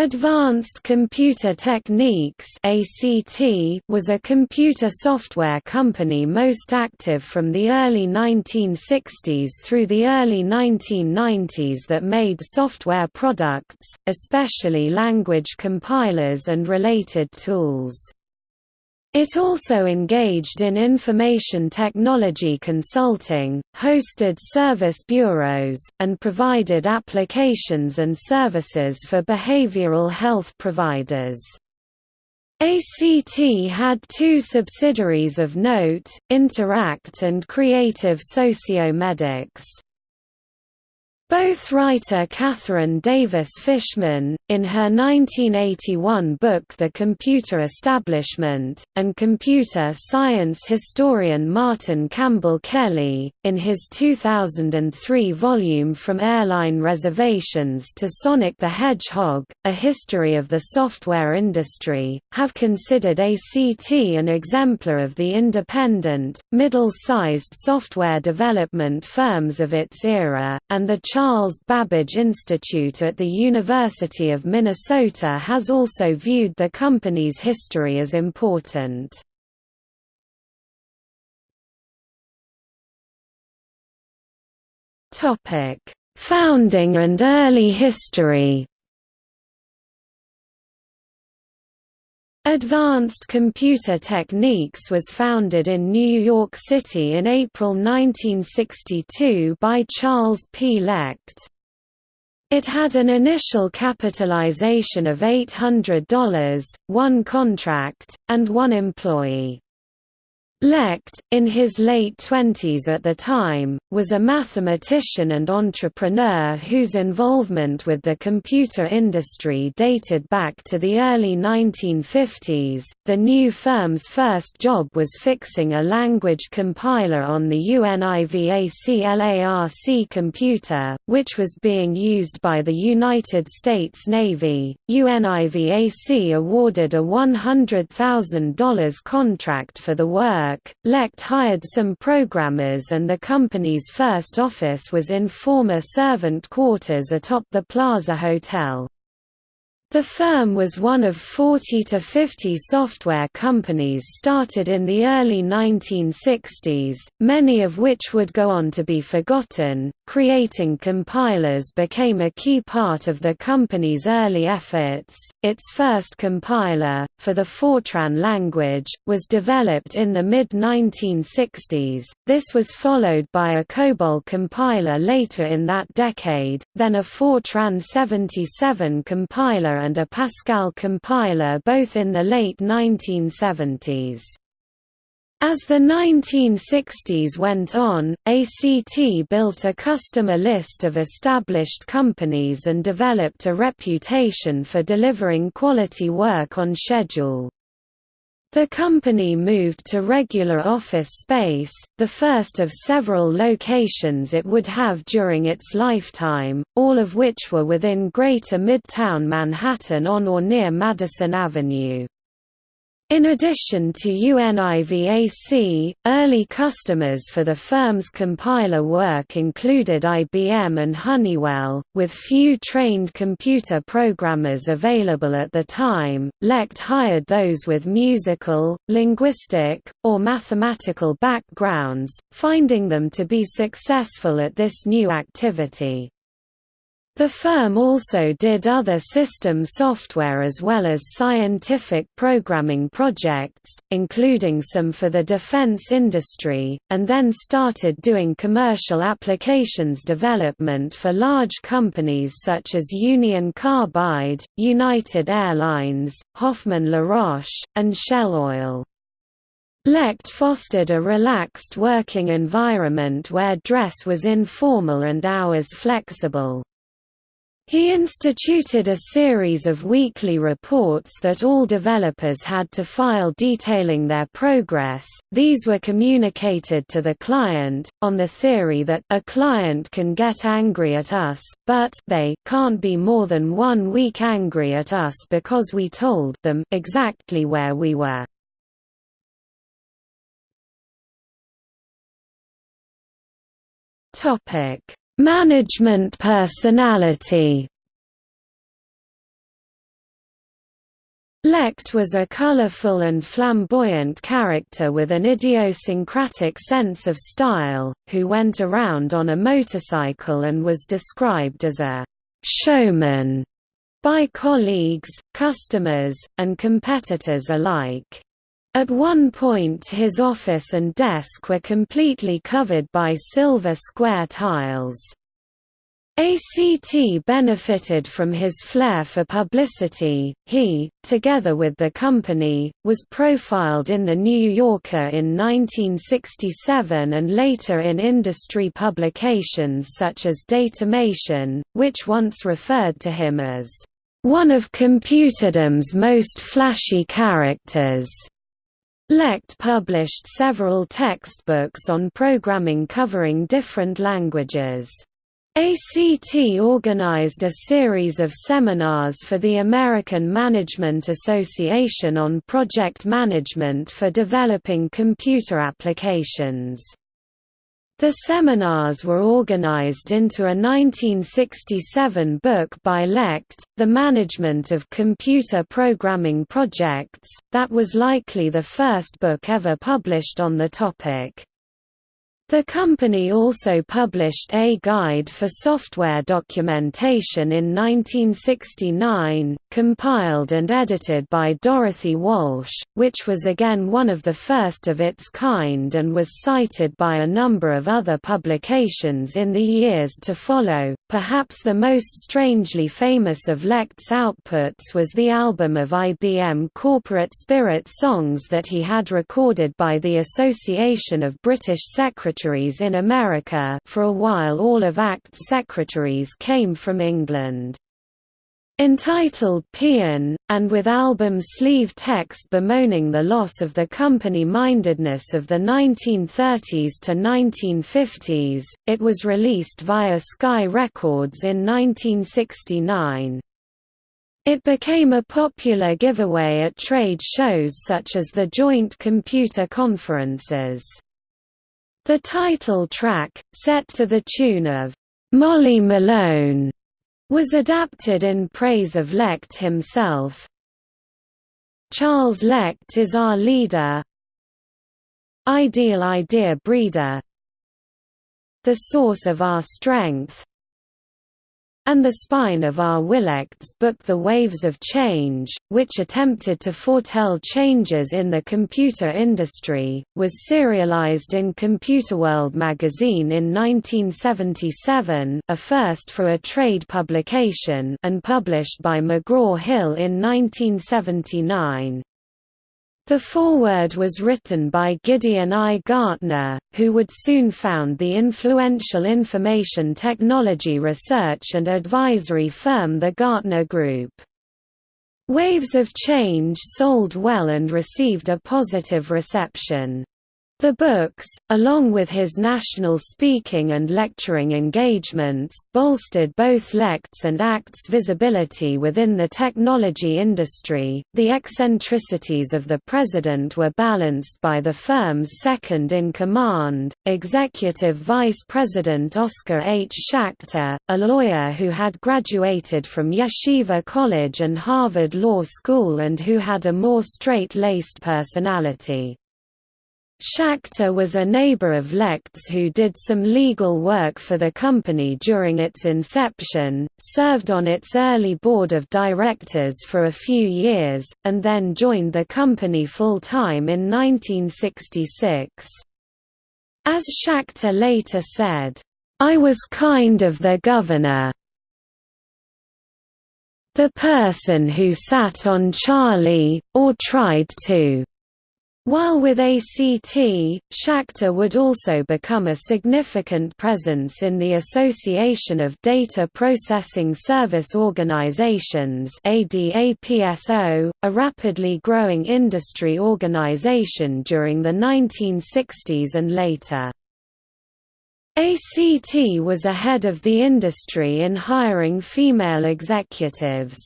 Advanced Computer Techniques was a computer software company most active from the early 1960s through the early 1990s that made software products, especially language compilers and related tools. It also engaged in information technology consulting, hosted service bureaus, and provided applications and services for behavioral health providers. ACT had two subsidiaries of note, Interact and Creative Sociomedics. Both writer Katharine Davis Fishman, in her 1981 book The Computer Establishment, and computer science historian Martin Campbell Kelly, in his 2003 volume From Airline Reservations to Sonic the Hedgehog, A History of the Software Industry, have considered ACT an exemplar of the independent, middle-sized software development firms of its era, and the Charles Babbage Institute at the University of Minnesota has also viewed the company's history as important. Founding and early history Advanced Computer Techniques was founded in New York City in April 1962 by Charles P. Lecht. It had an initial capitalization of $800, one contract, and one employee. Lecht, in his late twenties at the time, was a mathematician and entrepreneur whose involvement with the computer industry dated back to the early 1950s. The new firm's first job was fixing a language compiler on the UNIVAC LARC computer, which was being used by the United States Navy. UNIVAC awarded a $100,000 contract for the work work, Lecht hired some programmers and the company's first office was in former servant quarters atop the Plaza Hotel. The firm was one of 40 to 50 software companies started in the early 1960s, many of which would go on to be forgotten. Creating compilers became a key part of the company's early efforts. Its first compiler, for the Fortran language, was developed in the mid 1960s. This was followed by a COBOL compiler later in that decade, then a Fortran 77 compiler and a Pascal compiler both in the late 1970s. As the 1960s went on, ACT built a customer list of established companies and developed a reputation for delivering quality work on schedule. The company moved to regular office space, the first of several locations it would have during its lifetime, all of which were within Greater Midtown Manhattan on or near Madison Avenue. In addition to UNIVAC, early customers for the firm's compiler work included IBM and Honeywell, with few trained computer programmers available at the time. Lecht hired those with musical, linguistic, or mathematical backgrounds, finding them to be successful at this new activity. The firm also did other system software as well as scientific programming projects, including some for the defense industry, and then started doing commercial applications development for large companies such as Union Carbide, United Airlines, Hoffman La Roche, and Shell Oil. Lecht fostered a relaxed working environment where dress was informal and hours flexible. He instituted a series of weekly reports that all developers had to file detailing their progress. These were communicated to the client, on the theory that a client can get angry at us, but they can't be more than one week angry at us because we told them exactly where we were. Topic Management personality Lecht was a colorful and flamboyant character with an idiosyncratic sense of style, who went around on a motorcycle and was described as a «showman» by colleagues, customers, and competitors alike. At one point his office and desk were completely covered by silver square tiles. ACT benefited from his flair for publicity. He, together with the company, was profiled in The New Yorker in 1967 and later in industry publications such as Datamation, which once referred to him as one of computerdom's most flashy characters. Lecht published several textbooks on programming covering different languages. ACT organized a series of seminars for the American Management Association on project management for developing computer applications. The seminars were organized into a 1967 book by Lecht, The Management of Computer Programming Projects, that was likely the first book ever published on the topic. The company also published A Guide for Software Documentation in 1969, compiled and edited by Dorothy Walsh, which was again one of the first of its kind and was cited by a number of other publications in the years to follow. Perhaps the most strangely famous of Lecht's outputs was the album of IBM corporate spirit songs that he had recorded by the Association of British Secretaries secretaries in America for a while all of ACT's secretaries came from England. Entitled Peon, and with album sleeve text bemoaning the loss of the company-mindedness of the 1930s to 1950s, it was released via Sky Records in 1969. It became a popular giveaway at trade shows such as the Joint Computer Conferences. The title track, set to the tune of Molly Malone, was adapted in praise of Lecht himself. Charles Lecht is our leader. Ideal idea breeder. The source of our strength and the spine of our will Lecht's book The Waves of Change, which attempted to foretell changes in the computer industry, was serialized in Computerworld magazine in 1977 a first for a trade publication and published by McGraw-Hill in 1979. The foreword was written by Gideon I. Gartner, who would soon found the influential information technology research and advisory firm the Gartner Group. Waves of Change sold well and received a positive reception. The books, along with his national speaking and lecturing engagements, bolstered both Lecht's and ACT's visibility within the technology industry. The eccentricities of the president were balanced by the firm's second in command, Executive Vice President Oscar H. Schachter, a lawyer who had graduated from Yeshiva College and Harvard Law School and who had a more straight-laced personality. Schachter was a neighbor of Lecht's who did some legal work for the company during its inception, served on its early board of directors for a few years, and then joined the company full-time in 1966. As Schachter later said, "...I was kind of the governor the person who sat on Charlie, or tried to." While with ACT, Schachter would also become a significant presence in the Association of Data Processing Service Organizations a rapidly growing industry organization during the 1960s and later. ACT was ahead of the industry in hiring female executives.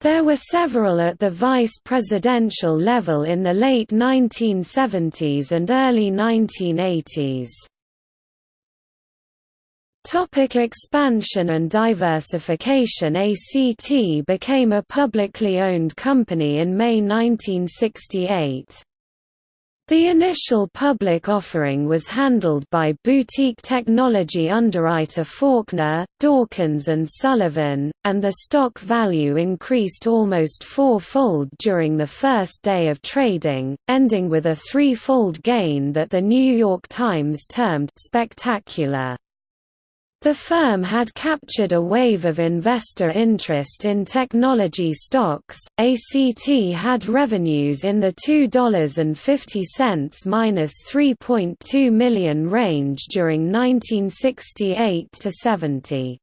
There were several at the vice presidential level in the late 1970s and early 1980s. Topic expansion and diversification ACT became a publicly owned company in May 1968. The initial public offering was handled by boutique technology underwriter Faulkner, Dawkins and Sullivan, and the stock value increased almost four-fold during the first day of trading, ending with a three-fold gain that the New York Times termed spectacular. The firm had captured a wave of investor interest in technology stocks. ACT had revenues in the $2.50-3.2 million range during 1968 to 70.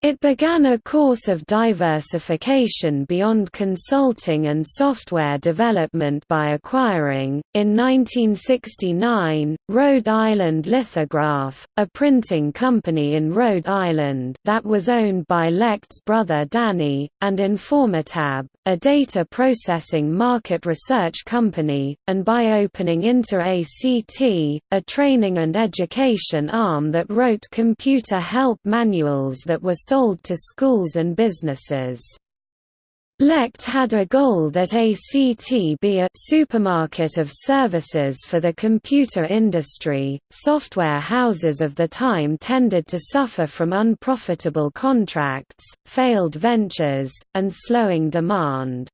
It began a course of diversification beyond consulting and software development by acquiring, in 1969, Rhode Island Lithograph, a printing company in Rhode Island that was owned by Lecht's brother Danny, and Informatab, a data processing market research company, and by opening Inter-ACT, a training and education arm that wrote computer help manuals that were sold to schools and businesses. Lecht had a goal that ACT be a supermarket of services for the computer industry. Software houses of the time tended to suffer from unprofitable contracts, failed ventures, and slowing demand.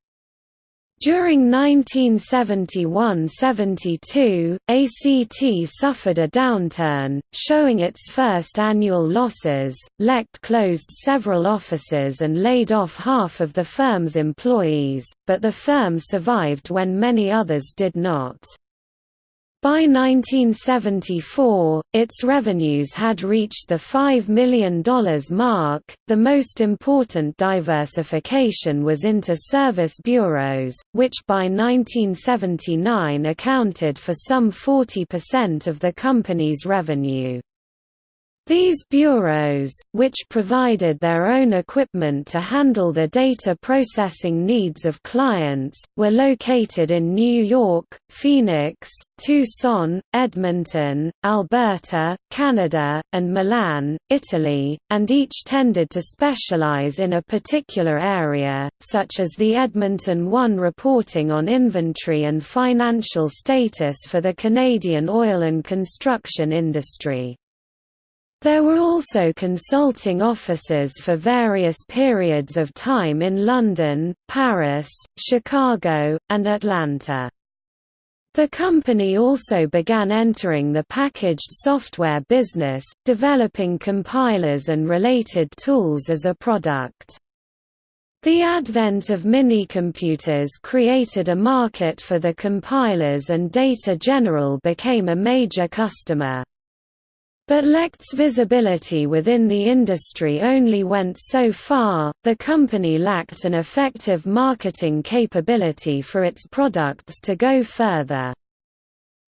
During 1971–72, ACT suffered a downturn, showing its first annual losses. Lecht closed several offices and laid off half of the firm's employees, but the firm survived when many others did not. By 1974, its revenues had reached the $5 million mark. The most important diversification was into service bureaus, which by 1979 accounted for some 40% of the company's revenue. These bureaus, which provided their own equipment to handle the data processing needs of clients, were located in New York, Phoenix, Tucson, Edmonton, Alberta, Canada, and Milan, Italy, and each tended to specialize in a particular area, such as the Edmonton One reporting on inventory and financial status for the Canadian oil and construction industry. There were also consulting offices for various periods of time in London, Paris, Chicago, and Atlanta. The company also began entering the packaged software business, developing compilers and related tools as a product. The advent of minicomputers created a market for the compilers and Data General became a major customer. But Lecht's visibility within the industry only went so far, the company lacked an effective marketing capability for its products to go further.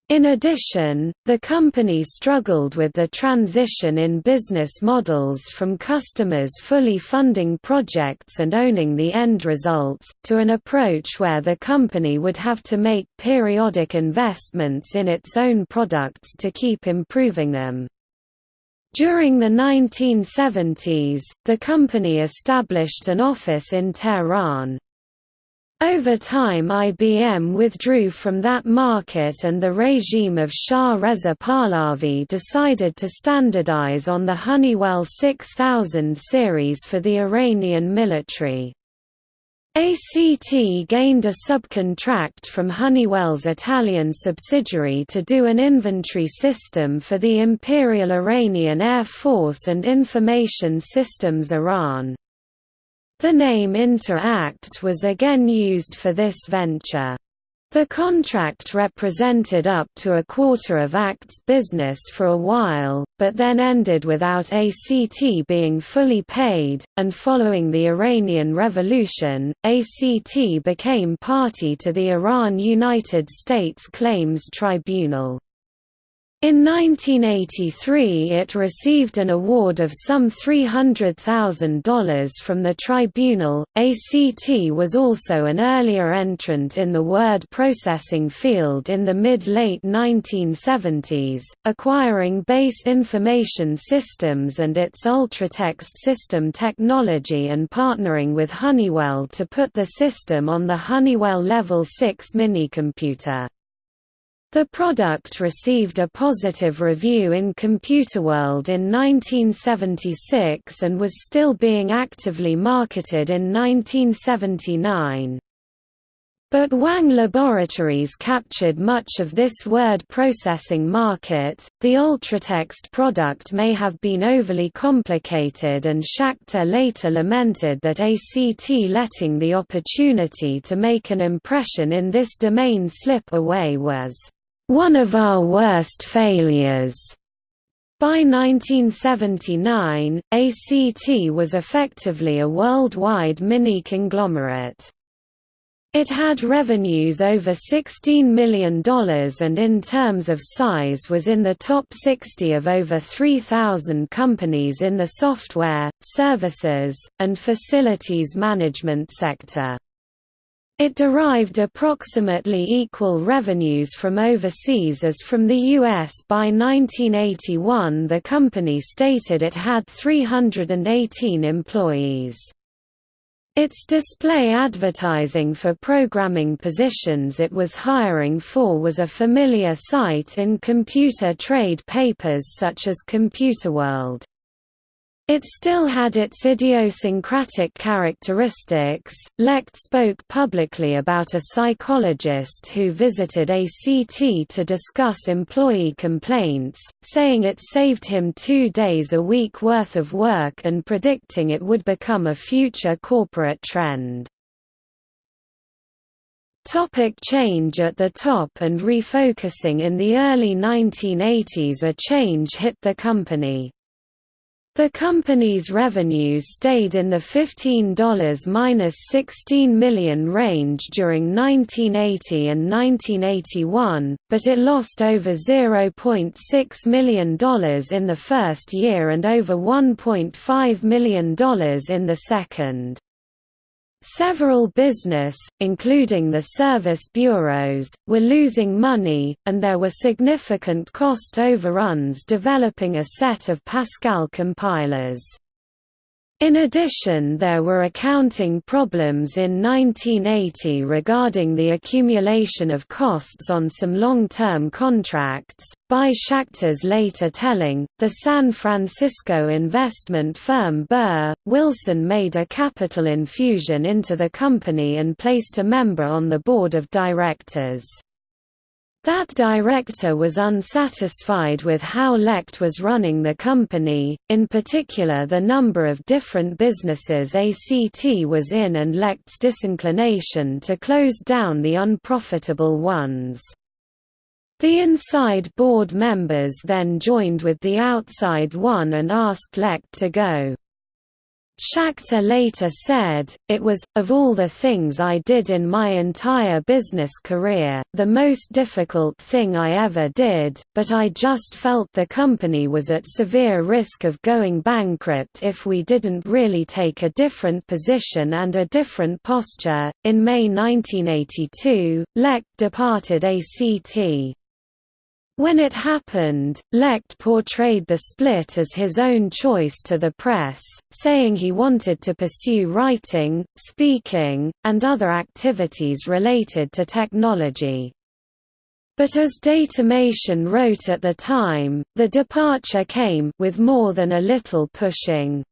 In addition, the company struggled with the transition in business models from customers fully funding projects and owning the end results, to an approach where the company would have to make periodic investments in its own products to keep improving them. During the 1970s, the company established an office in Tehran. Over time IBM withdrew from that market and the regime of Shah Reza Pahlavi decided to standardize on the Honeywell 6000 series for the Iranian military. ACT gained a subcontract from Honeywell's Italian subsidiary to do an inventory system for the Imperial Iranian Air Force and Information Systems Iran. The name Inter-ACT was again used for this venture. The contract represented up to a quarter of ACT's business for a while, but then ended without ACT being fully paid, and following the Iranian Revolution, ACT became party to the Iran United States Claims Tribunal. In 1983 it received an award of some $300,000 from the tribunal. ACT was also an earlier entrant in the word processing field in the mid-late 1970s, acquiring base information systems and its ultratext system technology and partnering with Honeywell to put the system on the Honeywell Level 6 minicomputer. The product received a positive review in Computerworld in 1976 and was still being actively marketed in 1979. But Wang Laboratories captured much of this word processing market. The Ultratext product may have been overly complicated, and Schachter later lamented that ACT letting the opportunity to make an impression in this domain slip away was one of our worst failures. By 1979, ACT was effectively a worldwide mini-conglomerate. It had revenues over $16 million and in terms of size was in the top 60 of over 3,000 companies in the software, services, and facilities management sector. It derived approximately equal revenues from overseas as from the U.S. By 1981 the company stated it had 318 employees. Its display advertising for programming positions it was hiring for was a familiar sight in computer trade papers such as Computerworld. It still had its idiosyncratic characteristics. Lecht spoke publicly about a psychologist who visited ACT to discuss employee complaints, saying it saved him two days a week worth of work and predicting it would become a future corporate trend. Topic change at the top and refocusing In the early 1980s a change hit the company. The company's revenues stayed in the $15–16 million range during 1980 and 1981, but it lost over $0.6 million in the first year and over $1.5 million in the second. Several business, including the service bureaus, were losing money, and there were significant cost overruns developing a set of Pascal compilers. In addition there were accounting problems in 1980 regarding the accumulation of costs on some long-term contracts. By Schachter's later telling, the San Francisco investment firm Burr, Wilson made a capital infusion into the company and placed a member on the board of directors. That director was unsatisfied with how Lecht was running the company, in particular the number of different businesses ACT was in and Lecht's disinclination to close down the unprofitable ones. The inside board members then joined with the outside one and asked Lecht to go. Schachter later said, It was, of all the things I did in my entire business career, the most difficult thing I ever did, but I just felt the company was at severe risk of going bankrupt if we didn't really take a different position and a different posture. In May 1982, Lecht departed ACT. When it happened, Lecht portrayed the split as his own choice to the press, saying he wanted to pursue writing, speaking, and other activities related to technology. But as Datamation wrote at the time, the departure came with more than a little pushing.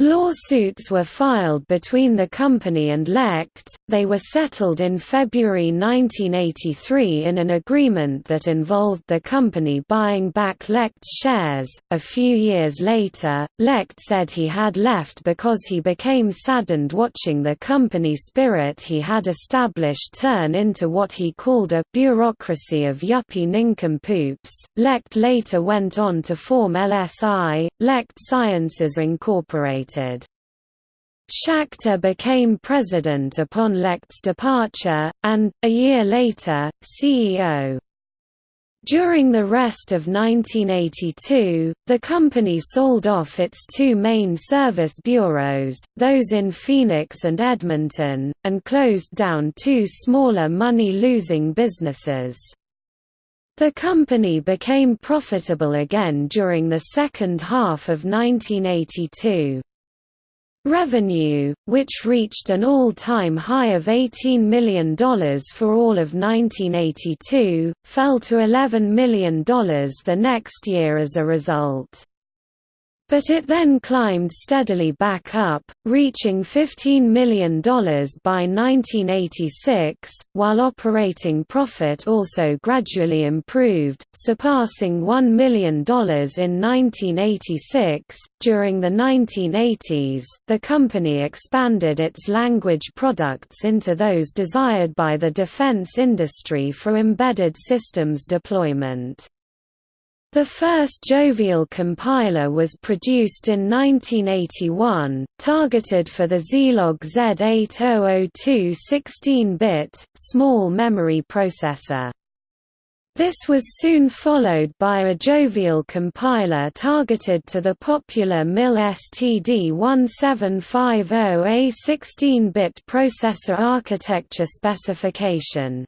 Lawsuits were filed between the company and Lecht, they were settled in February 1983 in an agreement that involved the company buying back Lecht's shares. A few years later, Lecht said he had left because he became saddened watching the company spirit he had established turn into what he called a bureaucracy of yuppie nincompoops. Lecht later went on to form LSI, Lecht Sciences Incorporated. Schachter became president upon Lecht's departure, and, a year later, CEO. During the rest of 1982, the company sold off its two main service bureaus, those in Phoenix and Edmonton, and closed down two smaller money-losing businesses. The company became profitable again during the second half of 1982. Revenue, which reached an all-time high of $18 million for all of 1982, fell to $11 million the next year as a result. But it then climbed steadily back up, reaching $15 million by 1986, while operating profit also gradually improved, surpassing $1 million in 1986. During the 1980s, the company expanded its language products into those desired by the defense industry for embedded systems deployment. The first Jovial compiler was produced in 1981, targeted for the Zilog Z8002 16-bit, small memory processor. This was soon followed by a Jovial compiler targeted to the popular MIL STD1750A 16-bit processor architecture specification.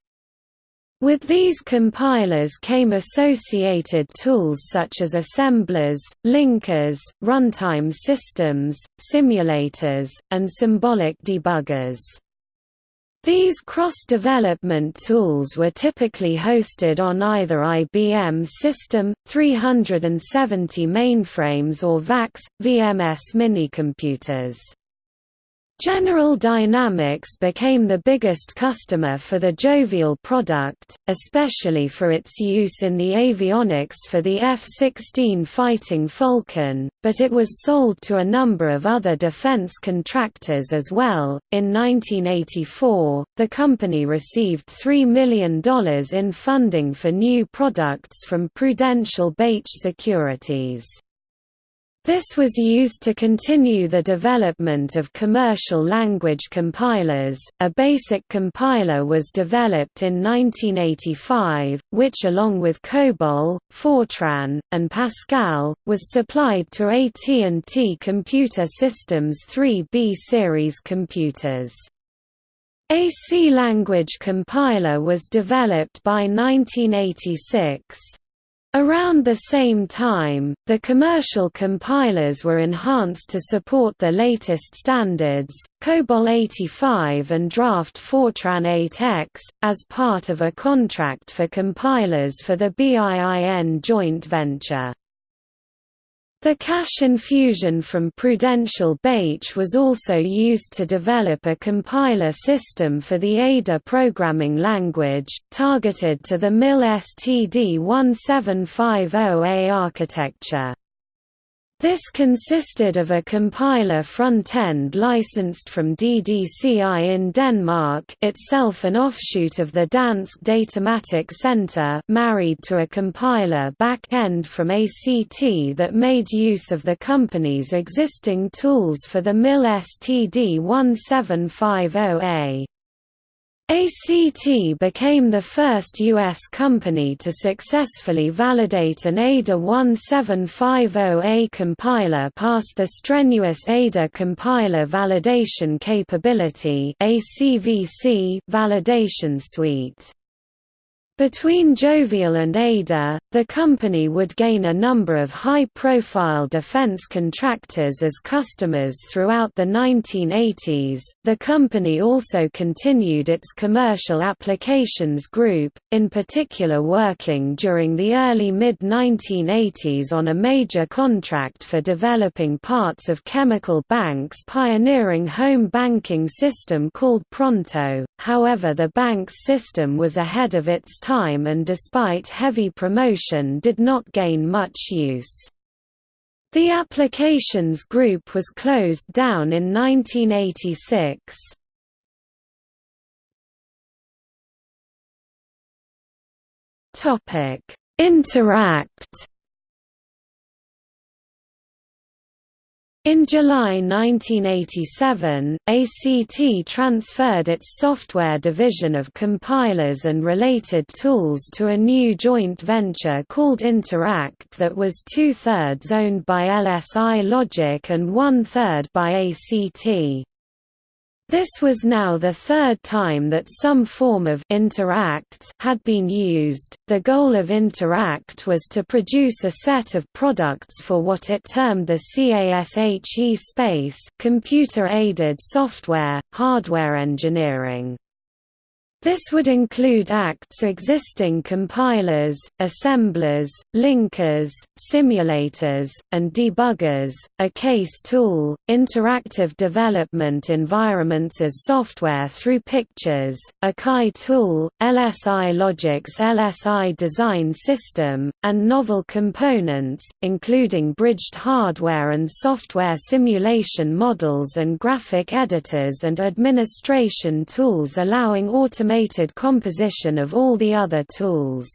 With these compilers came associated tools such as assemblers, linkers, runtime systems, simulators, and symbolic debuggers. These cross-development tools were typically hosted on either IBM System, 370 mainframes or VAX, VMS minicomputers. General Dynamics became the biggest customer for the Jovial product, especially for its use in the avionics for the F-16 Fighting Falcon, but it was sold to a number of other defense contractors as well. In 1984, the company received $3 million in funding for new products from Prudential Bache Securities. This was used to continue the development of commercial language compilers. A basic compiler was developed in 1985, which along with COBOL, Fortran, and Pascal, was supplied to AT&T Computer Systems 3B series computers. A C language compiler was developed by 1986. Around the same time, the commercial compilers were enhanced to support the latest standards, COBOL 85 and Draft Fortran 8X, as part of a contract for compilers for the BIIN joint venture. The cash infusion from Prudential Bache was also used to develop a compiler system for the Ada programming language, targeted to the MIL STD1750A architecture. This consisted of a compiler front-end licensed from DDCI in Denmark itself an offshoot of the Dansk Datamatik Center married to a compiler back-end from ACT that made use of the company's existing tools for the MIL STD1750A. ACT became the first U.S. company to successfully validate an ADA 1750A compiler past the strenuous ADA compiler validation capability validation suite. Between Jovial and Ada, the company would gain a number of high-profile defense contractors as customers throughout the 1980s. The company also continued its commercial applications group, in particular working during the early mid-1980s on a major contract for developing parts of Chemical Bank's pioneering home banking system called Pronto. However, the bank's system was ahead of its time time and despite heavy promotion did not gain much use. The applications group was closed down in 1986. Interact In July 1987, ACT transferred its software division of compilers and related tools to a new joint venture called Interact that was two-thirds owned by LSI Logic and one-third by ACT. This was now the third time that some form of Interact had been used. The goal of Interact was to produce a set of products for what it termed the CASHE space, computer-aided software, hardware engineering. This would include ACT's existing compilers, assemblers, linkers, simulators, and debuggers, a case tool, interactive development environments as software through pictures, a CAI tool, LSI Logic's LSI design system, and novel components, including bridged hardware and software simulation models and graphic editors and administration tools allowing automation automated composition of all the other tools.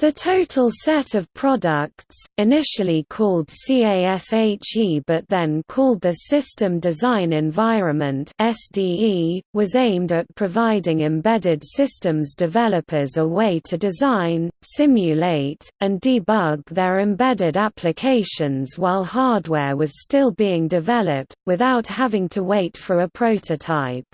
The total set of products, initially called CASHE but then called the System Design Environment (SDE), was aimed at providing embedded systems developers a way to design, simulate, and debug their embedded applications while hardware was still being developed, without having to wait for a prototype.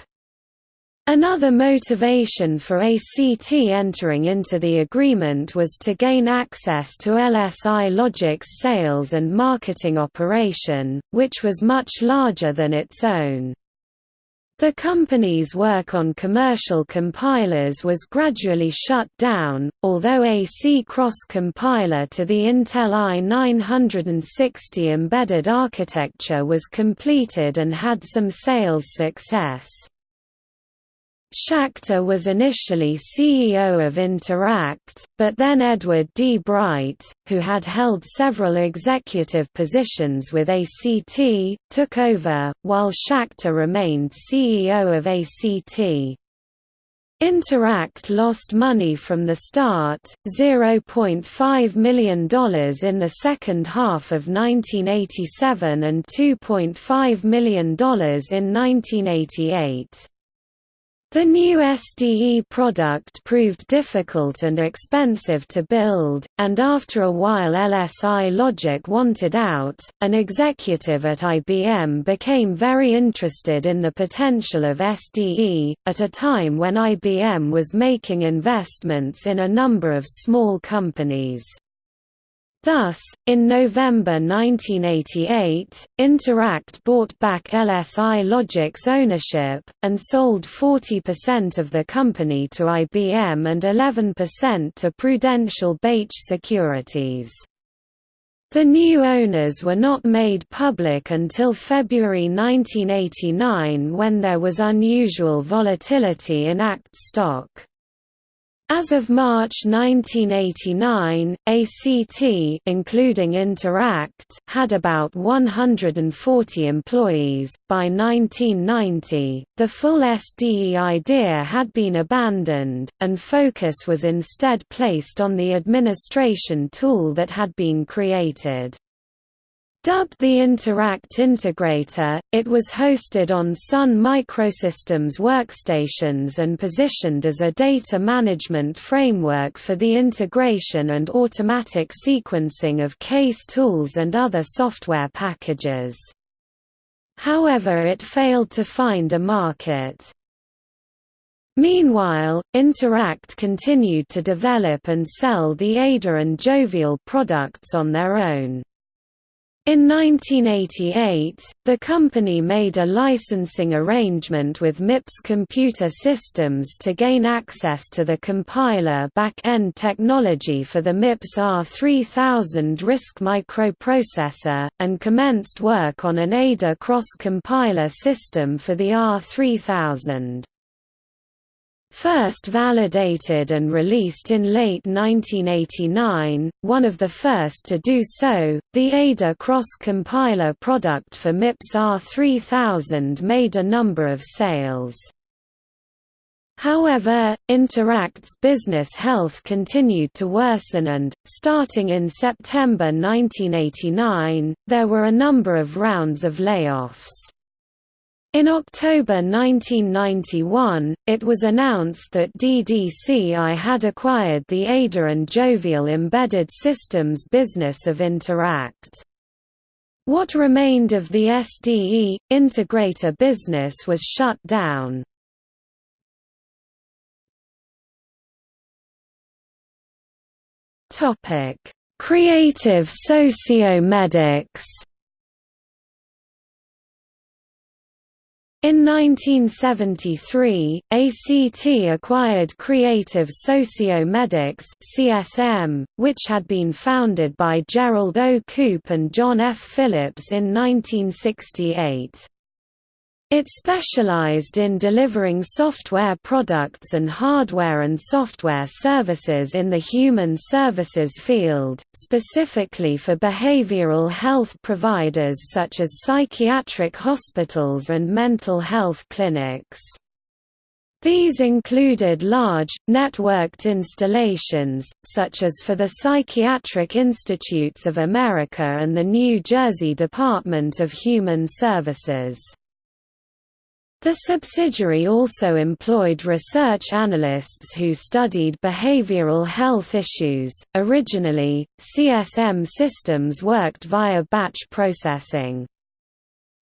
Another motivation for ACT entering into the agreement was to gain access to LSI Logic's sales and marketing operation, which was much larger than its own. The company's work on commercial compilers was gradually shut down, although a C-Cross compiler to the Intel i960 embedded architecture was completed and had some sales success. Schachter was initially CEO of Interact, but then Edward D. Bright, who had held several executive positions with ACT, took over, while Schachter remained CEO of ACT. Interact lost money from the start, $0.5 million in the second half of 1987 and $2.5 million in 1988. The new SDE product proved difficult and expensive to build, and after a while LSI Logic wanted out. An executive at IBM became very interested in the potential of SDE, at a time when IBM was making investments in a number of small companies. Thus, in November 1988, Interact bought back LSI Logic's ownership, and sold 40% of the company to IBM and 11% to Prudential Bache Securities. The new owners were not made public until February 1989 when there was unusual volatility in ACT stock. As of March 1989, ACT including Interact had about 140 employees. By 1990, the full SDE idea had been abandoned, and focus was instead placed on the administration tool that had been created. Dubbed the Interact Integrator, it was hosted on Sun Microsystems workstations and positioned as a data management framework for the integration and automatic sequencing of case tools and other software packages. However it failed to find a market. Meanwhile, Interact continued to develop and sell the Ada and Jovial products on their own. In 1988, the company made a licensing arrangement with MIPS Computer Systems to gain access to the compiler back-end technology for the MIPS R3000 RISC microprocessor, and commenced work on an Ada cross-compiler system for the R3000. First validated and released in late 1989, one of the first to do so, the Ada cross-compiler product for MIPS R3000 made a number of sales. However, Interact's business health continued to worsen and, starting in September 1989, there were a number of rounds of layoffs. In October 1991, it was announced that DDCI had acquired the Ada and Jovial embedded systems business of Interact. What remained of the SDE, integrator business was shut down. Creative Socio-Medics In 1973, ACT acquired Creative Socio-Medics (CSM), which had been founded by Gerald O. Koop and John F. Phillips in 1968. It specialized in delivering software products and hardware and software services in the human services field, specifically for behavioral health providers such as psychiatric hospitals and mental health clinics. These included large, networked installations, such as for the Psychiatric Institutes of America and the New Jersey Department of Human Services. The subsidiary also employed research analysts who studied behavioral health issues. Originally, CSM systems worked via batch processing.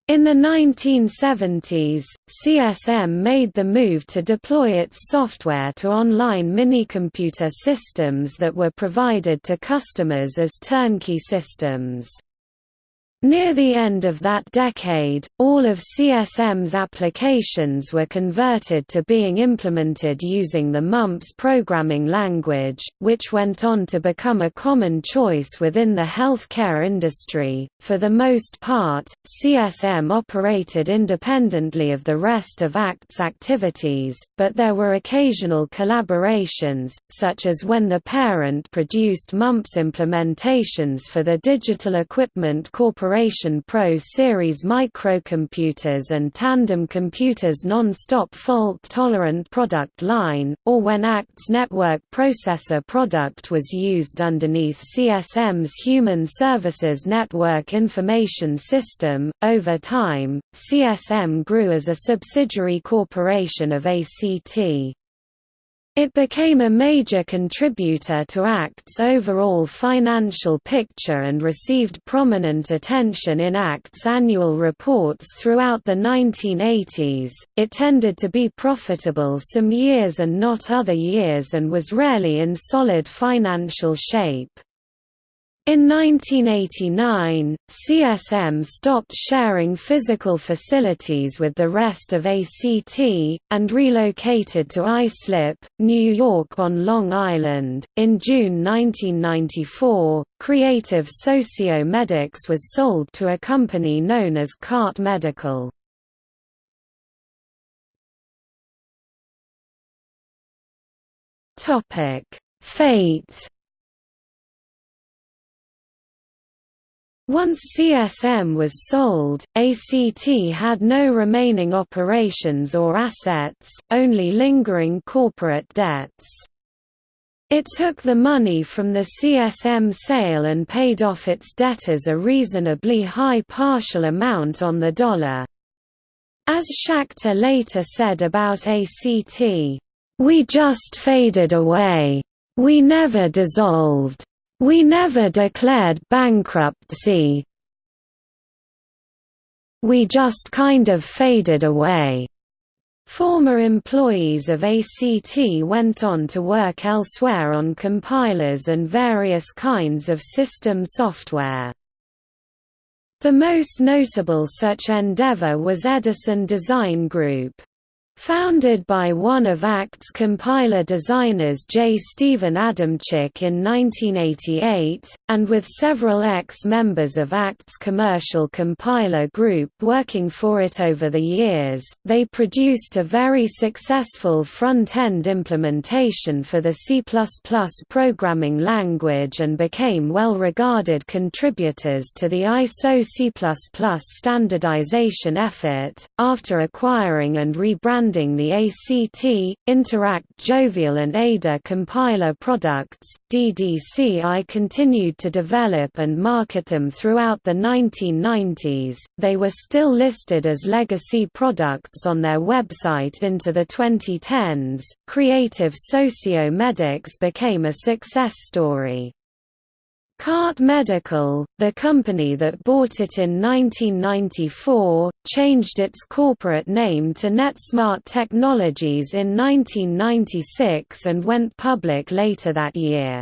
In the 1970s, CSM made the move to deploy its software to online minicomputer systems that were provided to customers as turnkey systems. Near the end of that decade, all of CSM's applications were converted to being implemented using the MUMPS programming language, which went on to become a common choice within the healthcare industry. For the most part, CSM operated independently of the rest of ACT's activities, but there were occasional collaborations, such as when the parent produced MUMPS implementations for the Digital Equipment Corporation Corporation Pro Series microcomputers and Tandem Computers non-stop fault-tolerant product line, or when ACT's network processor product was used underneath CSM's Human Services Network Information System. Over time, CSM grew as a subsidiary corporation of ACT. It became a major contributor to ACT's overall financial picture and received prominent attention in ACT's annual reports throughout the 1980s. It tended to be profitable some years and not other years and was rarely in solid financial shape. In 1989, CSM stopped sharing physical facilities with the rest of ACT, and relocated to Islip, New York on Long Island. In June 1994, Creative Socio-Medics was sold to a company known as Carte Medical. Fate Once CSM was sold, ACT had no remaining operations or assets, only lingering corporate debts. It took the money from the CSM sale and paid off its debtors a reasonably high partial amount on the dollar. As Schachter later said about ACT, "...we just faded away. We never dissolved." We never declared bankruptcy. We just kind of faded away. Former employees of ACT went on to work elsewhere on compilers and various kinds of system software. The most notable such endeavor was Edison Design Group. Founded by one of ACT's compiler designers J. Stephen Adamczyk in 1988, and with several ex-members of ACT's commercial compiler group working for it over the years, they produced a very successful front-end implementation for the C++ programming language and became well-regarded contributors to the ISO C++ standardization effort. After acquiring and rebranding funding the ACT, Interact Jovial and Ada compiler products. DDCI continued to develop and market them throughout the 1990s. They were still listed as legacy products on their website into the 2010s. Creative Socio-Medics became a success story. Carte Medical, the company that bought it in 1994, changed its corporate name to NetSmart Technologies in 1996 and went public later that year.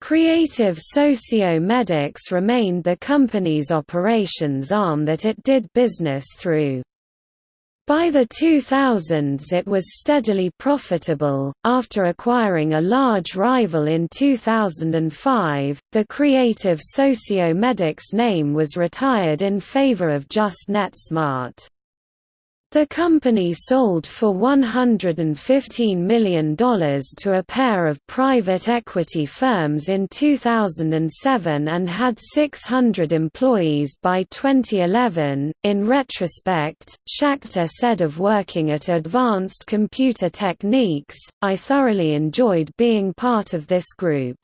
Creative Socio-Medics remained the company's operations arm that it did business through. By the 2000s it was steadily profitable. After acquiring a large rival in 2005, the Creative Socio-Medics name was retired in favor of just NetSmart. The company sold for $115 million to a pair of private equity firms in 2007 and had 600 employees by 2011. In retrospect, Schachter said of working at Advanced Computer Techniques, I thoroughly enjoyed being part of this group.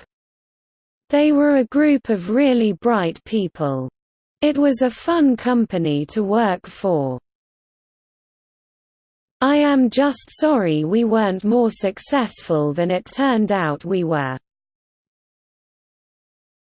They were a group of really bright people. It was a fun company to work for. I am just sorry we weren't more successful than it turned out we were.